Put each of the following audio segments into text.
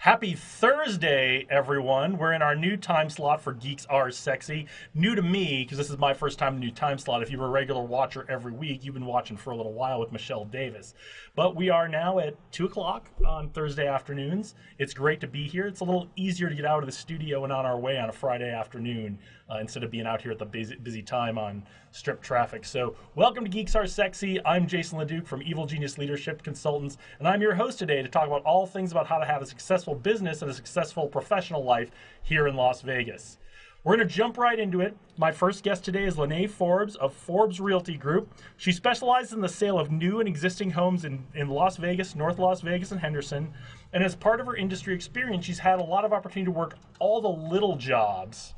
Happy Thursday, everyone. We're in our new time slot for Geeks Are Sexy. New to me, because this is my first time in a new time slot. If you're a regular watcher every week, you've been watching for a little while with Michelle Davis. But we are now at 2 o'clock on Thursday afternoons. It's great to be here. It's a little easier to get out of the studio and on our way on a Friday afternoon uh, instead of being out here at the busy, busy time on strip traffic. So, welcome to Geeks Are Sexy. I'm Jason LeDuc from Evil Genius Leadership Consultants, and I'm your host today to talk about all things about how to have a successful business and a successful professional life here in Las Vegas. We're going to jump right into it. My first guest today is Lene Forbes of Forbes Realty Group. She specializes in the sale of new and existing homes in, in Las Vegas, North Las Vegas, and Henderson. And as part of her industry experience, she's had a lot of opportunity to work all the little jobs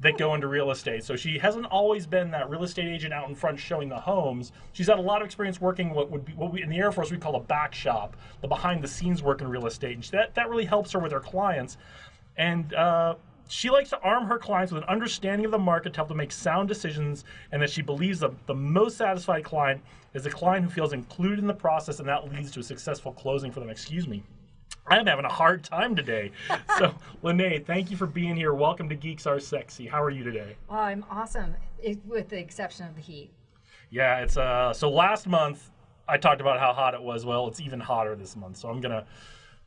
that go into real estate. So she hasn't always been that real estate agent out in front showing the homes. She's had a lot of experience working what would be what we in the Air Force we call a back shop, the behind the scenes work in real estate. And that that really helps her with her clients. And uh, she likes to arm her clients with an understanding of the market to help them make sound decisions, and that she believes the, the most satisfied client is a client who feels included in the process, and that leads to a successful closing for them. Excuse me. I'm having a hard time today. so, Lene, thank you for being here. Welcome to Geeks Are Sexy. How are you today? Well, I'm awesome, it, with the exception of the heat. Yeah, it's uh. So last month I talked about how hot it was. Well, it's even hotter this month. So I'm gonna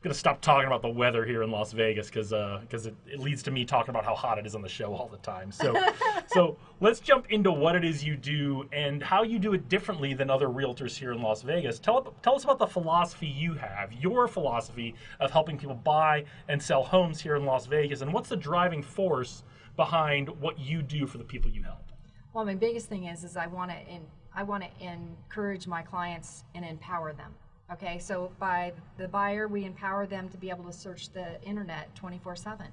gonna stop talking about the weather here in Las Vegas because because uh, it, it, leads to me talking about how hot it is on the show all the time. So so let's jump into what it is you do and how you do it differently than other realtors here in Las Vegas. Tell tell us about the philosophy you have, your philosophy of helping people buy and sell homes here in Las Vegas, and what's the driving force behind what you do for the people you help. Well, my biggest thing is is I want to I want to encourage my clients and empower them Okay, so by the buyer, we empower them to be able to search the internet 24 7.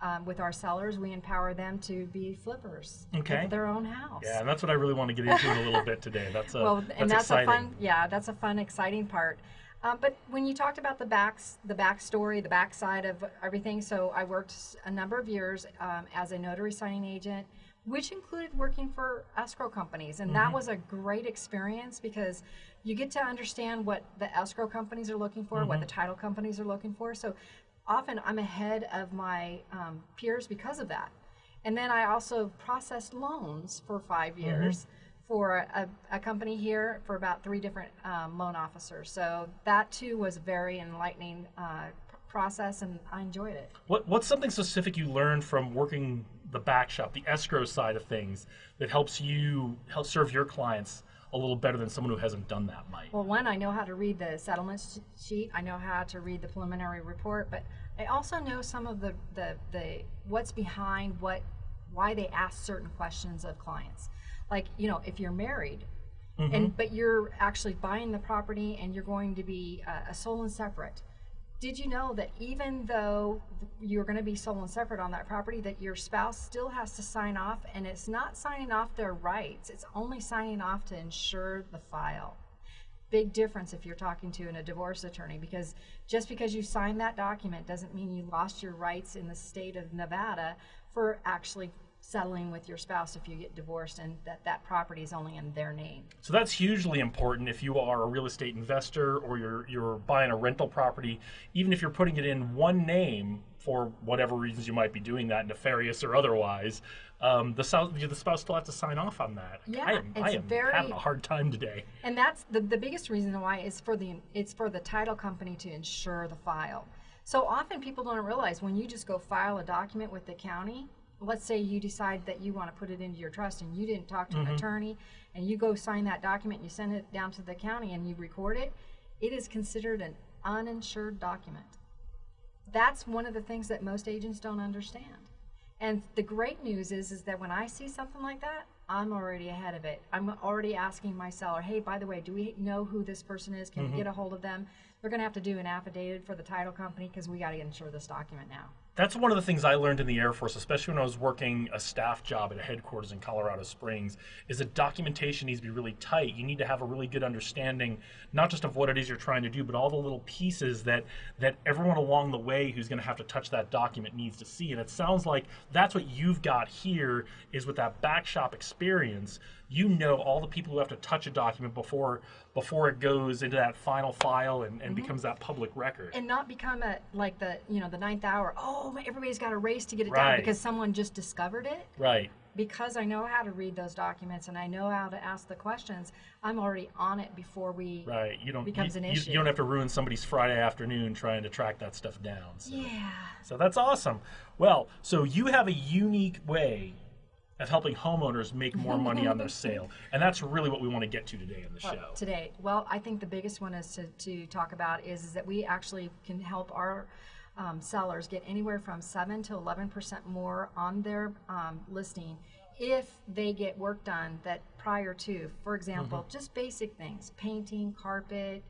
Um, with our sellers, we empower them to be flippers okay. their own house. Yeah, and that's what I really want to get into a little bit today. That's a, well, that's and that's exciting. a fun, yeah, that's a fun, exciting part. Um, but when you talked about the backs, the backstory, the backside of everything, so I worked a number of years um, as a notary signing agent, which included working for escrow companies, and mm-hmm. that was a great experience because you get to understand what the escrow companies are looking for, mm-hmm. what the title companies are looking for. So often I'm ahead of my um, peers because of that. And then I also processed loans for five mm-hmm. years. Mm-hmm. For a, a, company here for about three different um, loan officers. So that too was a very enlightening uh, process and I enjoyed it. What, what's something specific you learned from working the back shop, the escrow side of things that helps you help serve your clients a little better than someone who hasn't done that might? Well, one, I know how to read the settlement sheet. I know how to read the preliminary report, but I also know some of the, the, the what's behind what why they ask certain questions of clients. Like, you know, if you're married, mm-hmm. and but you're actually buying the property and you're going to be uh, a sole and separate did you know that even though you're going to be sole and separate on that property, that your spouse still has to sign off, and it's not signing off their rights, it's only signing off to ensure the file. Big difference if you're talking to a divorce attorney because just because you signed that document doesn't mean you lost your rights in the state of Nevada for actually settling with your spouse if you get divorced and that that property is only in their name. So that's hugely important if you are a real estate investor or you're you're buying a rental property, even if you're putting it in one name for whatever reasons you might be doing that, nefarious or otherwise. Um, the, spouse, the spouse still has to sign off on that. Yeah, I am, it's I am very, having a hard time today. And that's the, the biggest reason why is for the it's for the title company to insure the file. So often people don't realize when you just go file a document with the county, let's say you decide that you want to put it into your trust and you didn't talk to mm-hmm. an attorney and you go sign that document and you send it down to the county and you record it, it is considered an uninsured document. That's one of the things that most agents don't understand. And the great news is is that when I see something like that, I'm already ahead of it. I'm already asking my seller, hey, by the way, do we know who this person is? Can mm-hmm. we get a hold of them? They're going to have to do an affidavit for the title company because we got to insure this document now. That's one of the things I learned in the Air Force, especially when I was working a staff job at a headquarters in Colorado Springs, is that documentation needs to be really tight. You need to have a really good understanding, not just of what it is you're trying to do, but all the little pieces that that everyone along the way who's going to have to touch that document needs to see. And it sounds like that's what you've got here is with that back shop experience. You know all the people who have to touch a document before before it goes into that final file and, and mm-hmm. becomes that public record. and not become a like the you know the ninth hour. Oh, everybody's got a race to get it Right. done because someone just discovered it. right. Because I know how to read those documents and I know how to ask the questions. I'm already on it before we. Right. You don't becomes you, an you- issue. You, don't have to ruin somebody's Friday afternoon trying to track that stuff down. So. Yeah. So that's awesome. Well, so you have a unique way of helping homeowners make more money on their sale. And that's really what we want to get to today in the Uh, show. today. Well, I think the biggest one is to, to talk about is, is that we actually can help our um, sellers get anywhere from 7 to 11% more on their um, listing if they get work done that prior to, for example, Mm-hmm. just basic things, painting, carpet.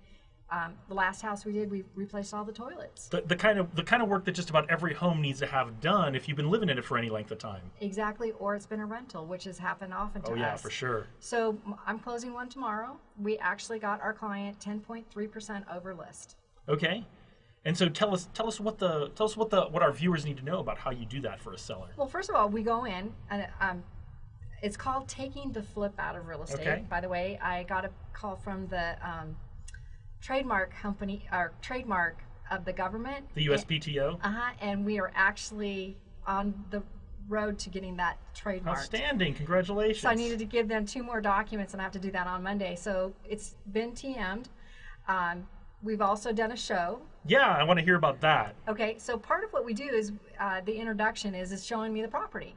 Um, the last house we did, we replaced all the toilets. The, the kind of the kind of work that just about every home needs to have done if you've been living in it for any length of time. Exactly, or it's been a rental, which has happened often to us. Oh yeah, us. for sure. So I'm closing one tomorrow. We actually got our client 10.3% over list. Okay. And so tell us tell us what the tell us what the what our viewers need to know about how you do that for a seller. Well, first of all, we go in and um, it's called taking the flip out of real estate. Okay. By the way, I got a call from the um, trademark company or trademark of the government. The USPTO. Uh huh. And we are actually on the road to getting that trademark. Outstanding. Congratulations. So I needed to give them two more documents, and I have to do that on Monday. So it's been TM'd. Um, we've also done a show. Yeah, I want to hear about that. Okay, so part of what we do is uh, the introduction is is showing me the property.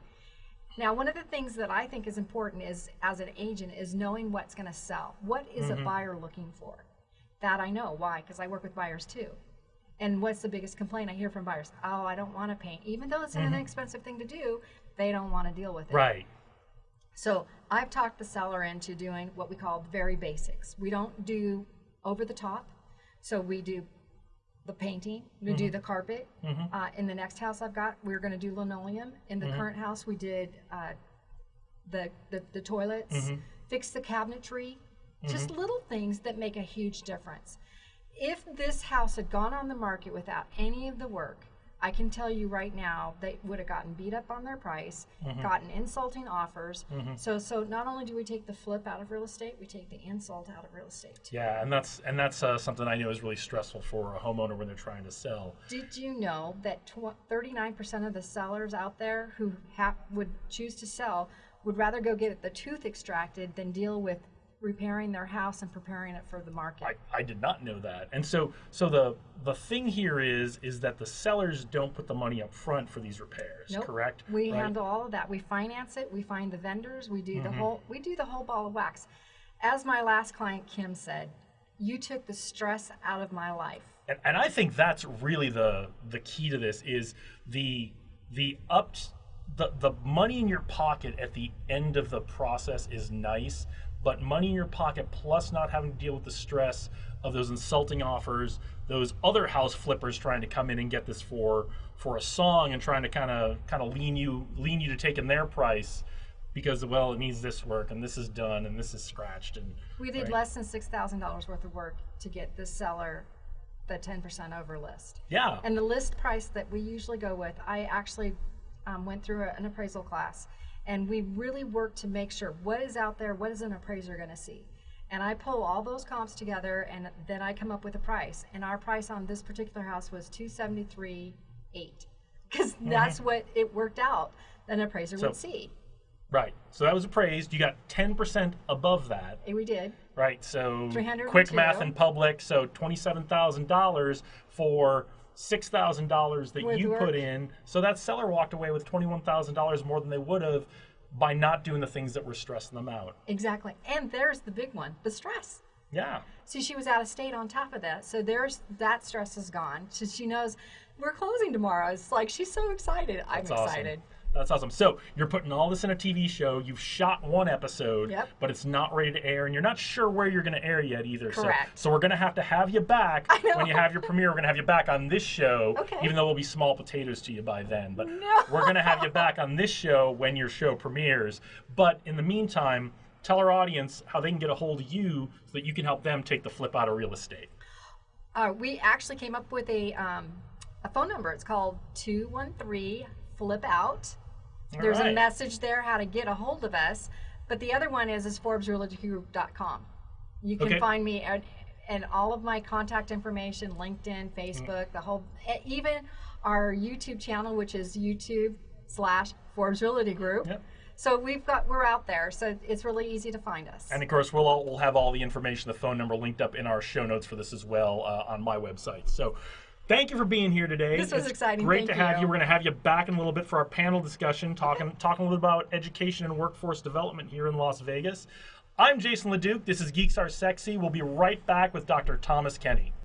Now, one of the things that I think is important is as an agent is knowing what's going to sell. What is a buyer looking for? That I know. Why? Because I work with buyers too. And what's the biggest complaint I hear from buyers? Oh, I don't want to paint. Even though it's an mm-hmm. inexpensive thing to do, they don't want to deal with it. Right. So I've talked the seller into doing what we call very basics. We don't do over the top. So we do the painting, we do mm-hmm. the carpet. Mm-hmm. Uh, in the next house I've got, we're going to do linoleum. In the current house, we did uh, the, the the toilets, fix the cabinetry, just mm-hmm. little things that make a huge difference. If this house had gone on the market without any of the work, I can tell you right now they would have gotten beat up on their price, mm-hmm. gotten insulting offers. Mm-hmm. So so not only do we take the flip out of real estate, we take the insult out of real estate. too. Yeah, and that's and that's uh, something I know is really stressful for a homeowner when they're trying to sell. Did you know that tw- 39% of the sellers out there who ha- would choose to sell would rather go get the tooth extracted than deal with repairing their house and preparing it for the market? I, I did not know that. And so so the the thing here is is that the sellers don't put the money up front for these repairs, Nope. correct? We Right? Mm-hmm. handle all of that. We finance it. We find the vendors. We do the whole. We do the whole ball of wax. As my last client Kim said, you took the stress out of my life. and, and I think that's really the the key to this is the the up the the money in your pocket at the end of the process is nice, but money in your pocket plus not having to deal with the stress of those insulting offers, those other house flippers trying to come in and get this for for a song and trying to kind of kind of lean you lean you to taking their price because well it needs this work and this is done and this is scratched and We did right? less than six thousand dollars worth of work to get the seller the ten percent over list. yeah And the list price that we usually go with, I actually um, went through a- an appraisal class, and we really work to make sure what is out there, what is an appraiser going to see. And I pull all those comps together, and then I come up with a price. And our price on this particular house was two seventy three eight, because that's what it worked out. An appraiser So- would see. right so that was appraised you got 10% above that And we did. Right. So 302. quick math in public. So twenty-seven thousand dollars for six thousand dollars that With you work. put in. So that seller walked away with twenty-one thousand dollars more than they would have by not doing the things that were stressing them out. Exactly. And there's the big one, the stress. Yeah. See, she was out of state on top of that. So there's that stress is gone. So she knows we're closing tomorrow. It's like she's so excited. I'm excited. awesome. That's awesome. So you're putting all this in a TV show. You've shot one episode, Yep. but it's not ready to air, and you're not sure where you're going to air yet either. Correct. So, so we're going to have to have you back when you have your premiere. We're going to have you back on this show, Okay. even though we'll be small potatoes to you by then. But No. we're going to have you back on this show when your show premieres. But in the meantime, tell our audience how they can get a hold of you so that you can help them take the flip out of real estate. Uh, we actually came up with a um, a phone number. It's called two one three flip out. There's a message there how to get a hold of us. But the other one is is ForbesRealtyGroup.com. You can Okay. find me at, and all of my contact information, LinkedIn, Facebook, the whole, even our YouTube channel, which is YouTube slash Forbes Realty Group. Yep. So we've got we're out there, so it's really easy to find us. And of course, we'll all, we'll have all the information, the phone number linked up in our show notes for this as well uh, on my website. So. Thank you for being here today. This was It's exciting. Great Thank to have you. you. We're going to have you back in a little bit for our panel discussion, talking talking a little bit about education and workforce development here in Las Vegas. I'm Jason LeDuc. This is Geeks Are Sexy. We'll be right back with Dr. Thomas Kenny.